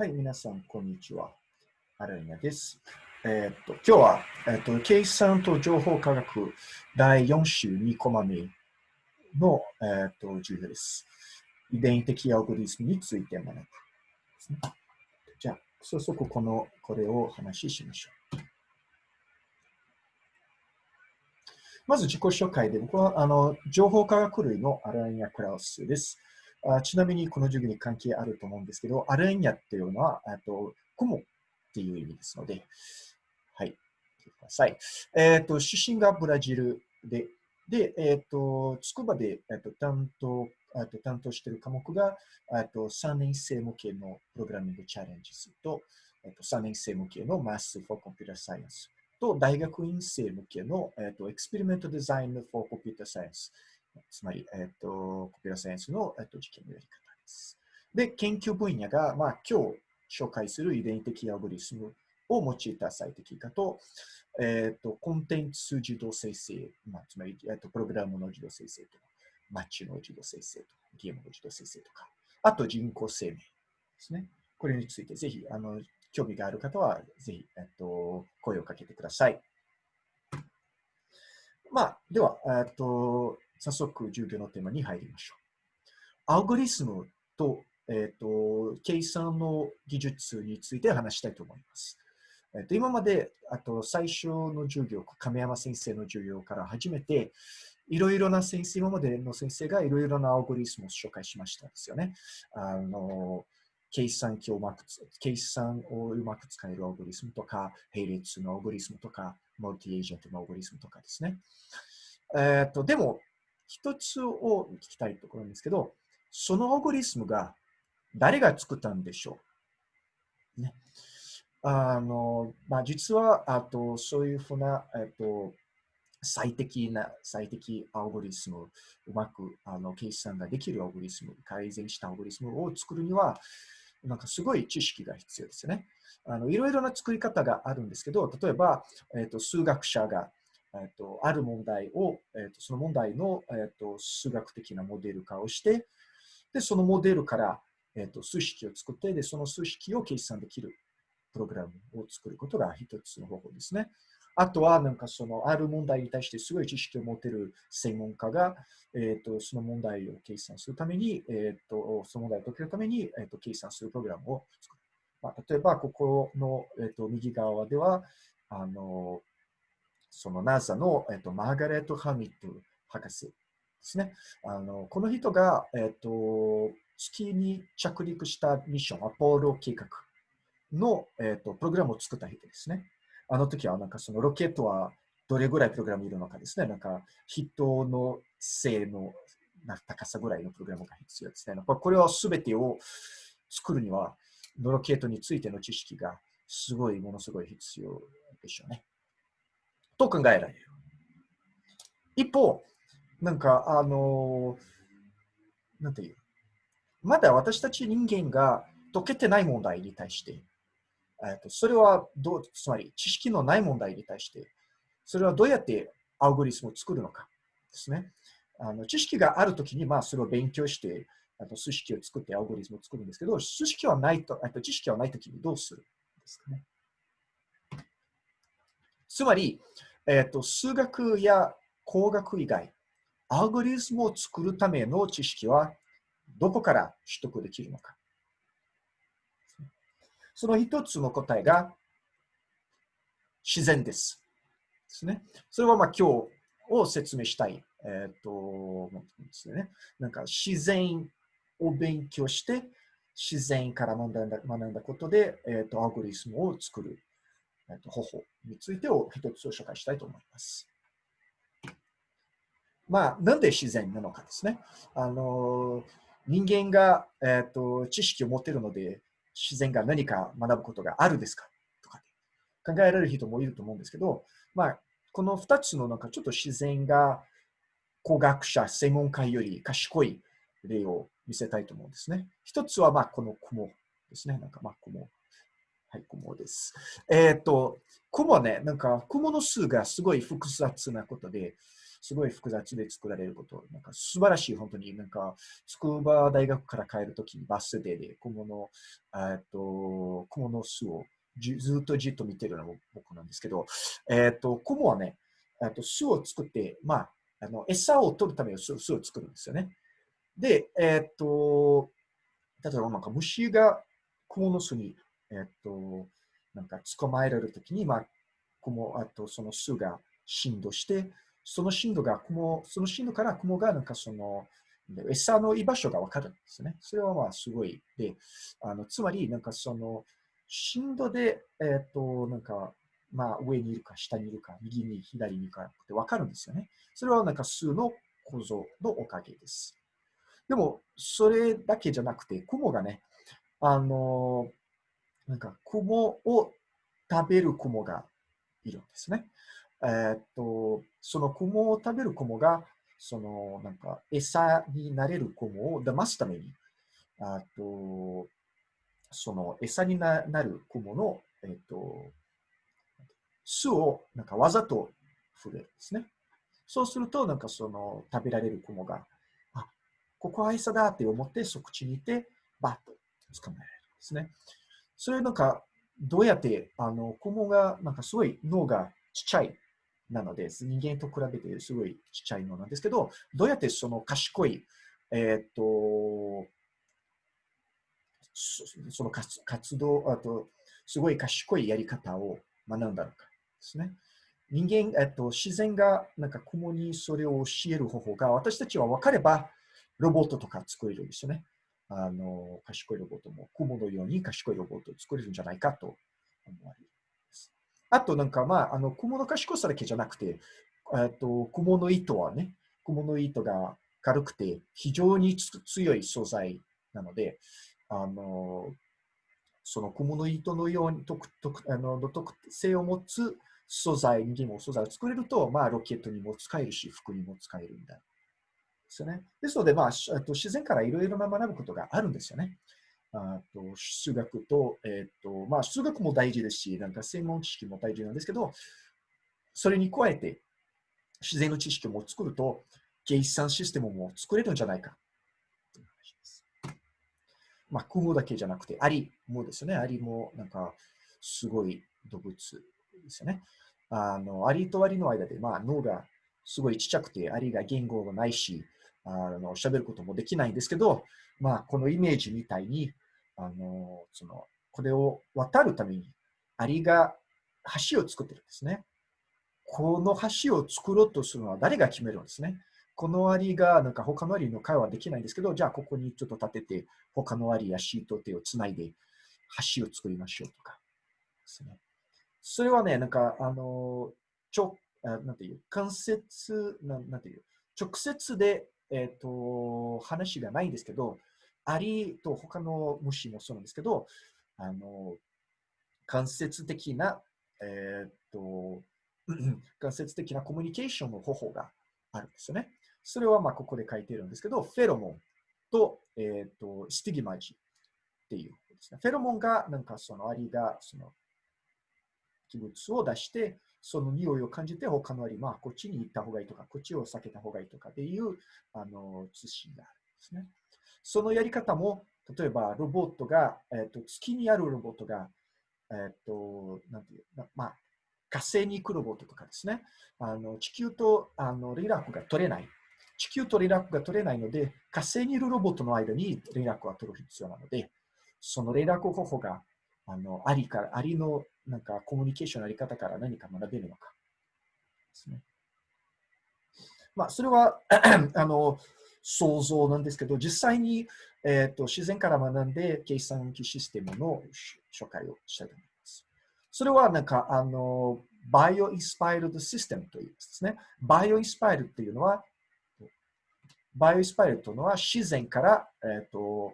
はい、皆さん、こんにちは。アライナです。えー、っと、今日は、えー、っと、計算と情報科学第4週2コマ目の、えー、っと、授業です。遺伝的アルゴリズムについて学ぶね。じゃあ、早速この、これを話ししましょう。まず自己紹介で、僕はあの情報科学類のアライナ・クラウスです。あちなみにこの授業に関係あると思うんですけど、アレンヤっていうのは、あと雲っていう意味ですので、はい、ください。えっ、ー、と、出身がブラジルで、で、えっ、ー、と、筑波で、えーと、担当あと担当している科目があと3年生向けのプログラミングチャレンジと、えっと、3年生向けのマス for Computer Science と大学院生向けの、えっと、エクスペリメントデザイン for Computer Science つまり、えっ、ー、と、コピュラサイエンスの、えーと、実験のやり方です。で、研究分野が、まあ、今日紹介する遺伝的アゴリスムを用いた最適化と、えっ、ー、と、コンテンツ自動生成、まあ、つまり、えーと、プログラムの自動生成とか、マッチの自動生成とか、ゲームの自動生成とか、あと人工生命ですね。これについて、ぜひ、あの、興味がある方は、ぜひ、えっと、声をかけてください。まあ、では、えっと、早速授業のテーマに入りましょう。アルゴリスムと,、えーと、計算の技術について話したいと思います。えーと、今まであと最初の授業、亀山先生の授業から始めて、いろいろな先生、今までの先生がいろいろなアルゴリスムを紹介しましたですよね。あの計算機をうまく、計算をうまく使えるアルゴリスムとか、並列のアルゴリスムとか、マルティエージェントのアルゴリスムとかですね。えっ、ー、と、でも、一つを聞きたいところなんですけど、そのアゴリスムが誰が作ったんでしょう、ね、あの、まあ、実は、あと、そういうふうな、えっと、最適な、最適アルゴリスム、うまくあの計算ができるアルゴリスム、改善したアルゴリスムを作るには、なんかすごい知識が必要ですよね。あのいろいろな作り方があるんですけど、例えば、えっと、数学者がえっと、ある問題を、えっと、その問題の、えっと、数学的なモデル化をして、で、そのモデルから、えっと、数式を作って、で、その数式を計算できるプログラムを作ることが一つの方法ですね。あとは、なんかその、ある問題に対してすごい知識を持てる専門家が、えっ、と、その問題を計算するために、えっ、と、その問題を解けるために、えっ、と、計算するプログラムを作る。まあ、例えば、ここの、えっ、と、右側では、あの、その NASA の、えっと、マーガレット・ハミット博士ですね。あのこの人が、えっと、月に着陸したミッション、アポロ計画の、えっと、プログラムを作った人ですね。あの時は、なんかそのロケットはどれぐらいプログラムいるのかですね。なんか人の性の高さぐらいのプログラムが必要ですね。これは全てを作るには、ロケットについての知識がすごい、ものすごい必要でしょうね。と考えられる。一方、なんか、あの、なんていう、まだ私たち人間が解けてない問題に対して、えとそれはどう、つまり知識のない問題に対して、それはどうやってアルゴリスムを作るのかですね。あの知識があるときに、まあ、それを勉強して、あと数式を作ってアルゴリズムを作るんですけど、数式はないと、と知識はないときにどうするんですかね。つまり、えっと、数学や工学以外、アルゴリズムを作るための知識はどこから取得できるのか。その一つの答えが自然です。ですね。それはまあ今日を説明したい、えっ、ー、と、ですね。なんか自然を勉強して、自然から学んだ学んだことで、えっ、ー、と、アルゴリズムを作るえー、と方法についてを一つ紹介したいと思います。まあ、なんで自然なのかですね。あの人間が、えーと、知識を持っているので、自然が何か学ぶことがあるですか？とか、考えられる人もいると思うんですけど、まあ、この2つのなんかちょっと自然が工学者、専門家より賢い例を見せたいと思うんですね。一つはまあこの雲ですね。なんかまあ雲はい、雲です。えっ、ー、と、雲ね、なんか雲の数がすごい複雑なことで、すごい複雑で作られること、なんか素晴らしい、本当に、なんか、筑波大学から帰るときにバス停で小物、えっと、小物巣をじずっとじっと見てるのが僕なんですけど、えっと、クモはね、えっと巣を作って、まあ、あの餌を取るための巣を作るんですよね。で、えっと、例えばなんか虫がクモの巣に、えっと、なんか捕まえられるときに、まあ、クモ、あとその巣が振動して、その振動が雲、その振動から雲がなんかその、餌の居場所がわかるんですね。それはまあすごい。で、あのつまりなんかその振動で、えっ、と、なんか、まあ上にいるか下にいるか、右に左にいるかってわかるんですよね。それはなんか数の構造のおかげです。でも、それだけじゃなくて、雲がね、あの、なんか雲を食べる雲がいるんですね。えー、っと、その雲を食べる雲が、その、なんか、餌になれる雲を騙すために、あと、その餌になる雲の、えー、っと、巣をなんかわざと触れるんですね。そうすると、なんかその食べられる雲が、あ、ここは餌だって思ってそ口にいて、バッと捕まえられるんですね。それなんか、どうやって、あの、雲が、なんかすごい脳がちっちゃいなのです、人間と比べてすごいちっちゃいのなんですけど、どうやってその賢い、えっ、と、その活動、あと、すごい賢いやり方を学んだのかですね。人間、えっと、自然がなんか雲にそれを教える方法が私たちは分かればロボットとか作れるんですよね。あの賢いロボットも雲のように賢いロボットを作れるんじゃないかと思われる。あとなんかまあ、あの、雲の賢さだけじゃなくて、えっと、雲の糸はね、雲の糸が軽くて非常に強い素材なので、あの、その雲の糸のように特特あの特性を持つ素材、人間も素材を作れると、まあ、ロケットにも使えるし、服にも使えるんだ。ですよね。ですので、まあ、と自然からいろいろな学ぶことがあるんですよね。あと数学と、えっ、ー、と、まあ、数学も大事ですし、なんか専門知識も大事なんですけど、それに加えて、自然の知識も作ると、計算システムも作れるんじゃないか。まあ、雲だけじゃなくて、アリもですね、アリもなんか、すごい動物ですよね。あの、アリとアリの間で、まあ、脳がすごいちっちゃくて、アリが言語がないし、あの、喋ることもできないんですけど、まあ、このイメージみたいに、あの、その、これを渡るために、アリが橋を作ってるんですね。この橋を作ろうとするのは誰が決めるんですね。このアリが、なんか他のアリの会話できないんですけど、じゃあここにちょっと立てて、他のアリやシート手をつないで橋を作りましょうとかですね。それはね、なんか、あの、ちょ、あなんていう、間接、なんていう、直接で、えっ、ー、と、話がないんですけど、アリと他の虫もそうなんですけど、あの、間接的な、えっ、ー、と、間接的なコミュニケーションの方法があるんですよね。それはまあここで書いてるんですけど、フェロモンと,、えっ、ー、とスティギマジっていうですね。フェロモンがなんかそのアリがその器物を出して、その匂いを感じて他のアリ、まあこっちに行った方がいいとか、こっちを避けた方がいいとかっていうあの通信があるんですね。そのやり方も、例えばロボットが、えっ、と月にあるロボットが、えっ、と、なんていう、まあ、火星に行くロボットとかですね、あの地球とあの連絡が取れない。地球と連絡が取れないので、火星にいるロボットの間に連絡が取る必要なので、その連絡方法があのありから、ありのなんかコミュニケーションのあり方から何か学べるのかですね。まあ、それは あの想像なんですけど、実際に、えーと、自然から学んで計算機システムの紹介をしたいと思います。それはなんか、あの、バイオインスパイルドシステムというですね。バイオインスパイルっていうのは、bio-inspired というのは自然から、えーと、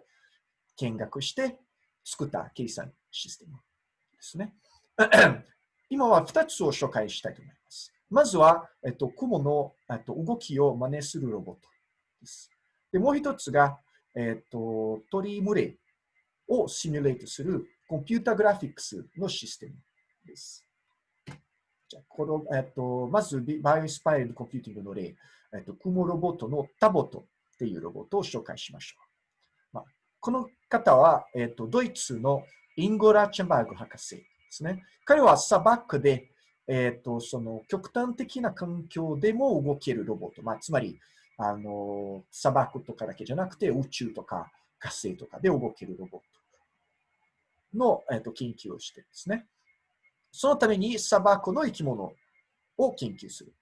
見学して作った計算システムですね。今は2つを紹介したいと思います。まずは、えっと、蜘蛛の、えっと、動きを真似するロボット。です。でもう一つが、えっ、と、鳥群れをシミュレートするコンピュータグラフィックスのシステムです。じゃこの、えっと、まず、 bio-inspired computing の例、えっと、クモロボットのタボトっていうロボットを紹介しましょう。まあ、この方は、えっと、ドイツのインゴラ・チェンバーグ博士ですね。彼は砂漠で、えっと、その極端的な環境でも動けるロボット、まあ、つまり、あの、砂漠とかだけじゃなくて宇宙とか火星とかで動けるロボットの、えっと、研究をしてですね。そのために砂漠の生き物を研究する。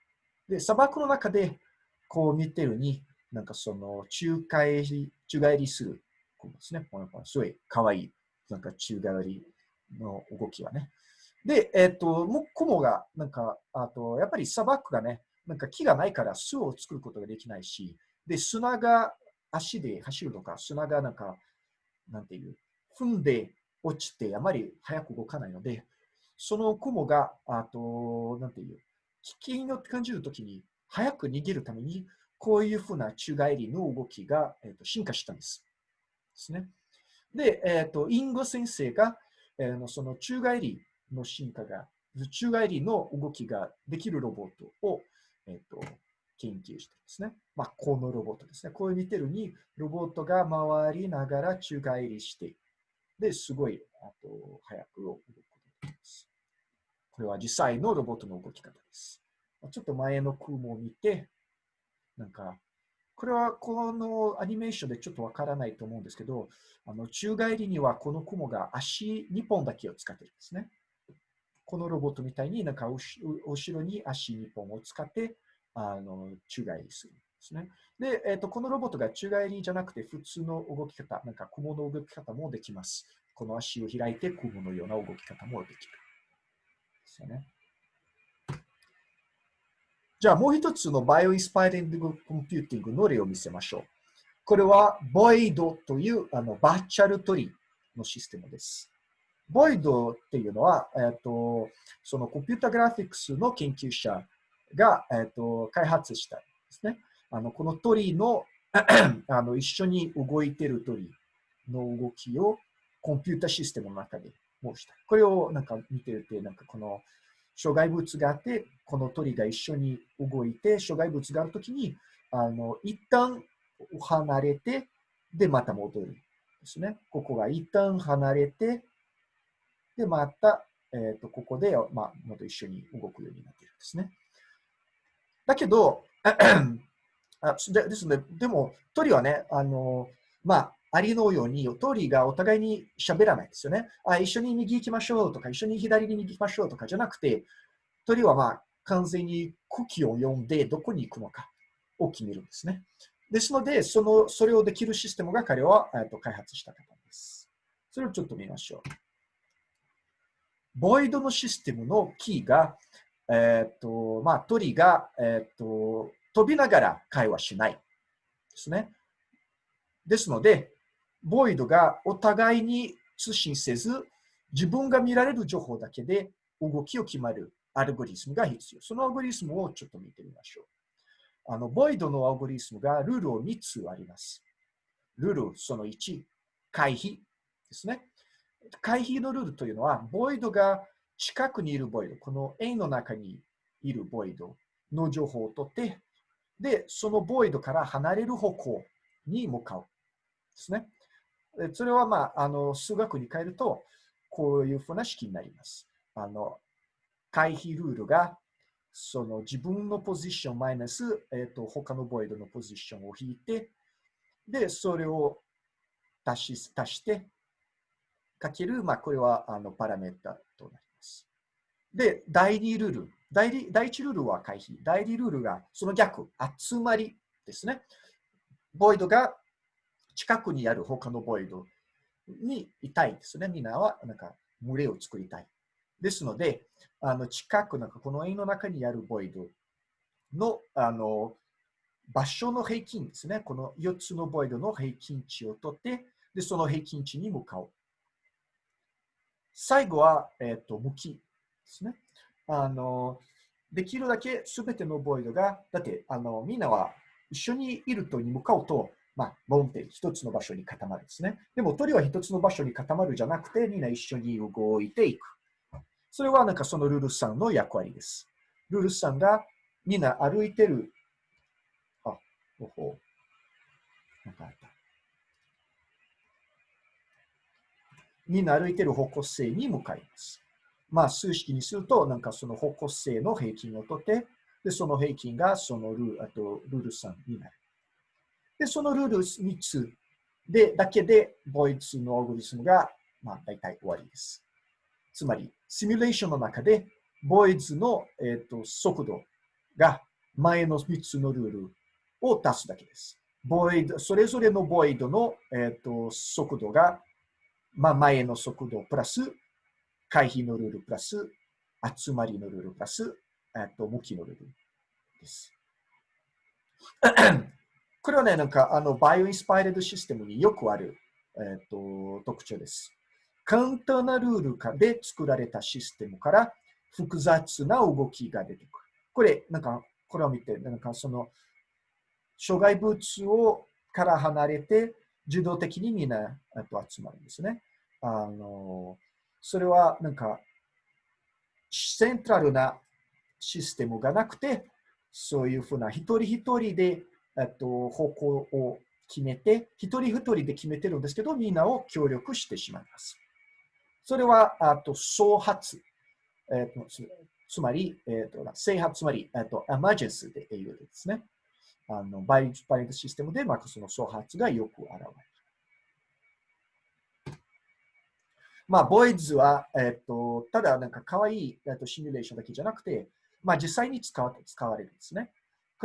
で、砂漠の中で、こう見てるに、なんかその、中帰り、宙返りする子ですね。すごい可愛い、なんか宙返りの動きはね。で、えっ、ー、と、もう雲が、なんか、あと、やっぱり砂漠がね、なんか木がないから巣を作ることができないし、で、砂が足で走るとか、砂がなんか、なんていう、踏んで落ちてあまり早く動かないので、その雲が、あと、なんていう、危険を感じるときに早く逃げるために、こういうふうな宙返りの動きが、えー、と進化したんです。ですね。で、えっ、ー、と、インゴ先生が、えー、その宙返りの進化が、宙返りの動きができるロボットを、えっ、ー、と、研究してですね。まあ、このロボットですね。こういう似てるに、ロボットが回りながら宙返りして、で、すごい、あと、早く動くことができます。これは実際のロボットの動き方です。ちょっと前の雲を見て、なんか、これはこのアニメーションでちょっとわからないと思うんですけど、あの宙返りにはこの雲が足2本だけを使ってるんですね。このロボットみたいになんか後ろに足2本を使ってあの宙返りするんですね。で、えーと、このロボットが宙返りじゃなくて普通の動き方、なんか雲の動き方もできます。この足を開いて蜘蛛のような動き方もできる。ですよね。じゃあもう一つの bio-inspiring computing の例を見せましょう。これはボイドというあのバーチャル鳥のシステムです。ボイドっていうのは、えっ、と、そのコンピュータグラフィックスの研究者が、えっ、と、開発したんですね。あのこの鳥の あの一緒に動いている鳥の動きをコンピュータシステムの中で申した。これをなんか見てると、なんかこの障害物があって、この鳥が一緒に動いて、障害物があるときに、あの、一旦離れて、で、また戻る。ですね。ここが一旦離れて、で、また、えっ、ー、と、ここで、まあ、また一緒に動くようになっているんですね。だけど、あでですので、でも、鳥はね、あの、まあ、ありのように、鳥がお互いに喋らないですよね。あ一緒に右行きましょうとか、一緒に左に行きましょうとかじゃなくて、鳥はまあ完全に空気を読んでどこに行くのかを決めるんですね。ですので、そのそれをできるシステムが彼は、えー、と開発した方です。それをちょっと見ましょう。ボイドのシステムのキーが、えっ、ー、と、まあ、鳥が、えっ、ー、と、飛びながら会話しないですね。ですので、ボイドがお互いに通信せず、自分が見られる情報だけで動きを決まるアルゴリスムが必要。そのアルゴリスムをちょっと見てみましょう。あの、ボイドのアルゴリスムがルールを3つあります。ルールその1、回避ですね。回避のルールというのは、ボイドが近くにいるボイド、この円の中にいるボイドの情報を取って、で、そのボイドから離れる方向に向かう。ですね。それは、まあ、あの数学に変えると、こういうふうな式になります。あの回避ルールがその自分のポジションマイナス、えーと、他のボイドのポジションを引いて、で、それを足し足して、かける、まあ、これはあのパラメータとなります。で、第2ルール。第第1ルールは回避。第2ルールがその逆、集まりですね。ボイドが近くにある他のボイドにいたいですね。みんなはなんか群れを作りたい。ですので、あの近く、なんかこの円の中にあるボイドのあの場所の平均ですね。この4つのボイドの平均値を取って、でその平均値に向かう。最後は、えっ、ー、と向きですね。あのできるだけすべてのボイドが、だってあのみんなは一緒にいるとに向かうと、まあ、ボンって一つの場所に固まるんですね。でも鳥は一つの場所に固まるじゃなくて、みんな一緒に動いていく。それはなんかそのルールさんの役割です。ルールさんがみんな歩いてる。あ、ほほ。なんかあった。みんな歩いてる方向性に向かいます。まあ、数式にすると、なんかその方向性の平均を取って、で、その平均がそのルあとルール3になる。で、そのルール3つで、だけで、ボイツのアルゴリスムが、まあ、大体終わりです。つまり、シミュレーションの中で、ボイズの、えーと、速度が前の3つのルールを足すだけです。ボイド、それぞれのボイドの、えーと、速度が、まあ、前の速度プラス、回避のルールプラス、集まりのルールプラス、えっと、向きのルールです。これはね、なんか、あの、バイオインスパイレードシステムによくある、えっと、特徴です。簡単なルール化で作られたシステムから複雑な動きが出てくる。これ、なんか、これを見て、なんかその、障害物をから離れて、自動的にみんなと集まるんですね。あの、それはなんか、セントラルなシステムがなくて、そういうふうな一人一人で、えっと、方向を決めて、一人一人で決めてるんですけど、みんなを協力してしまいます。それは、あと、創発。えっと、つまり、えっと、制発、つまり、えっと、エマージェンスで言うですね。あの、バイバイトシステムで、まあ、その創発がよく現れる。まあ、ボイズは、えっと、ただなんか可愛い、えっと、シミュレーションだけじゃなくて、まあ、実際に使わ使われるんですね。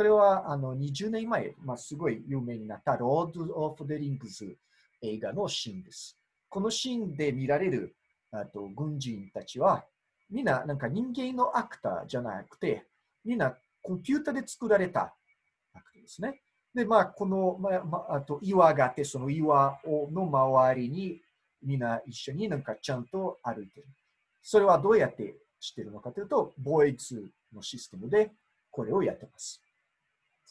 これはあの20年前、まあ、すごい有名になったロード・オフ・デ・リングズ映画のシーンです。このシーンで見られるあと軍人たちは、みんななんか人間のアクターじゃなくて、みんなコンピュータで作られたアクターですね。で、まあ、この、まあ、まあ、あと岩があって、その岩をの周りにみんな一緒になんかちゃんと歩いてる。それはどうやってしてるのかというと、ボイズのシステムでこれをやってます。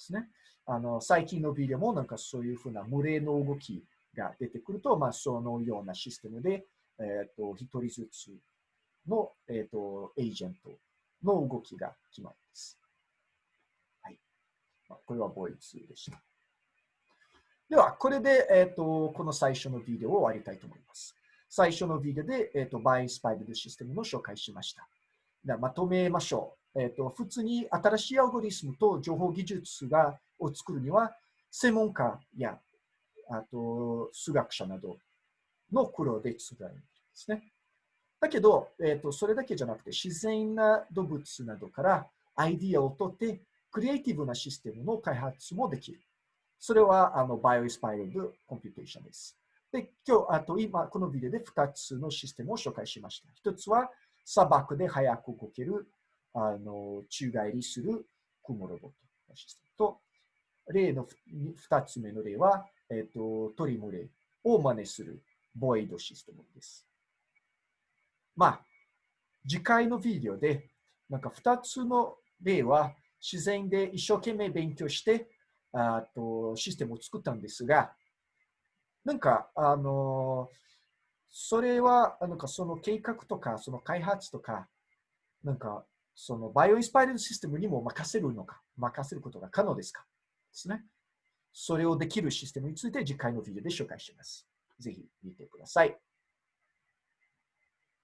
ですね。あの、最近のビデオもなんかそういうふうな群れの動きが出てくると、まあ、そのようなシステムで、えっ、ー、と、一人ずつの、えっ、ー、と、エージェントの動きが決まります。はい。まあ、これはボイズでした。では、これで、えっ、ー、と、この最初のビデオを終わりたいと思います。最初のビデオで、えっ、ー、と、バイスパイブルシステムの紹介しました。では、まとめましょう。えっ、ー、と、普通に新しいアルゴリスムと情報技術がを作るには、専門家や、あと、数学者などの苦労で作られるんですね。だけど、えっ、と、それだけじゃなくて、自然な動物などからアイディアを取って、クリエイティブなシステムの開発もできる。それはあの bio-inspired computation です。で、今日、あと今、このビデオで2つのシステムを紹介しました。1つは砂漠で早く動ける、あの、宙返りする蜘蛛ロボットのシステムと、例の2つ目の例は、えっ、ー、と、鳥群れを真似するボイドシステムです。まあ、次回のビデオで、なんか2つの例は自然で一生懸命勉強して、あとシステムを作ったんですが、なんか、あの、それは、なんかその計画とか、その開発とか、なんか、そのバイオインスパイルシステムにも任せるのか、任せることが可能ですか？ですね。それをできるシステムについて次回のビデオで紹介します。ぜひ見てください。